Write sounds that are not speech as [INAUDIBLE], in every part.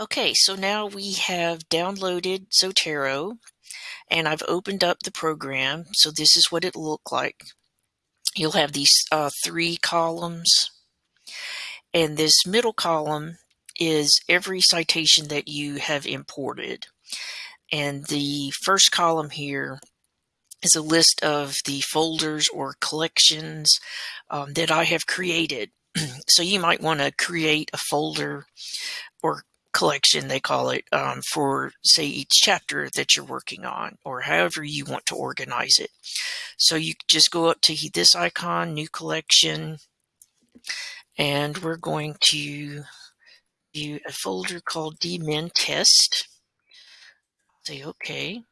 Okay, so now we have downloaded Zotero and I've opened up the program. So this is what it look like. You'll have these uh, three columns and this middle column is every citation that you have imported. And the first column here is a list of the folders or collections um, that I have created. [CLEARS THROAT] so you might want to create a folder or collection, they call it, um, for say each chapter that you're working on or however you want to organize it. So you just go up to this icon, new collection, and we're going to do a folder called dmin test. Say okay.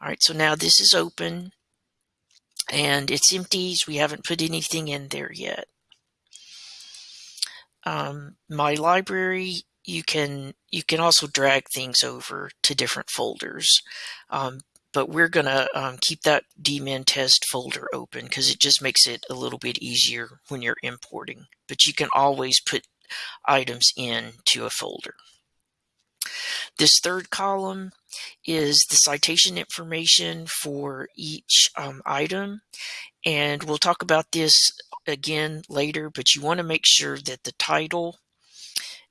All right, so now this is open and it's empty. So we haven't put anything in there yet. Um, my library you can you can also drag things over to different folders. Um, but we're going to um, keep that dmin test folder open because it just makes it a little bit easier when you're importing. But you can always put items in to a folder. This third column is the citation information for each um, item. And we'll talk about this again later, but you want to make sure that the title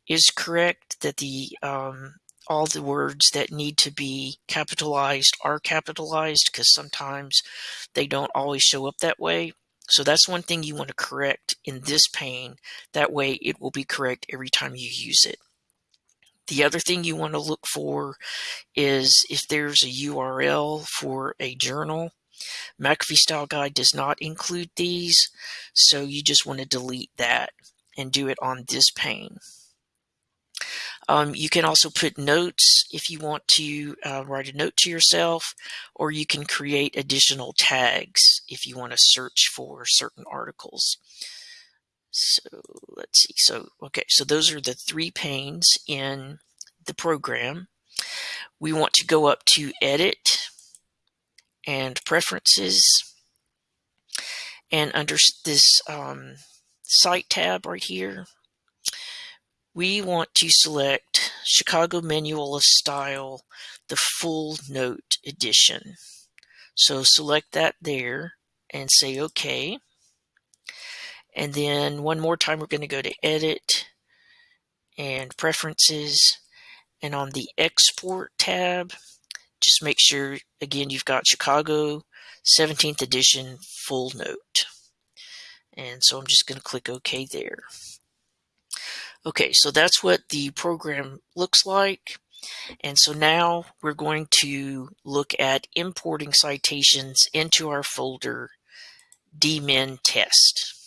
is correct, that the um, all the words that need to be capitalized are capitalized because sometimes they don't always show up that way. So that's one thing you want to correct in this pane. That way it will be correct every time you use it. The other thing you want to look for is if there's a URL for a journal. McAfee Style Guide does not include these, so you just want to delete that and do it on this pane. Um, you can also put notes if you want to uh, write a note to yourself, or you can create additional tags if you want to search for certain articles. So let's see. So, okay, so those are the three panes in the program. We want to go up to Edit and Preferences. And under this um, Cite tab right here, we want to select Chicago Manual of Style, the full note edition. So select that there and say OK. And then one more time, we're going to go to Edit and Preferences. And on the Export tab, just make sure, again, you've got Chicago 17th edition full note. And so I'm just going to click OK there. Okay, so that's what the program looks like. And so now we're going to look at importing citations into our folder dmin test.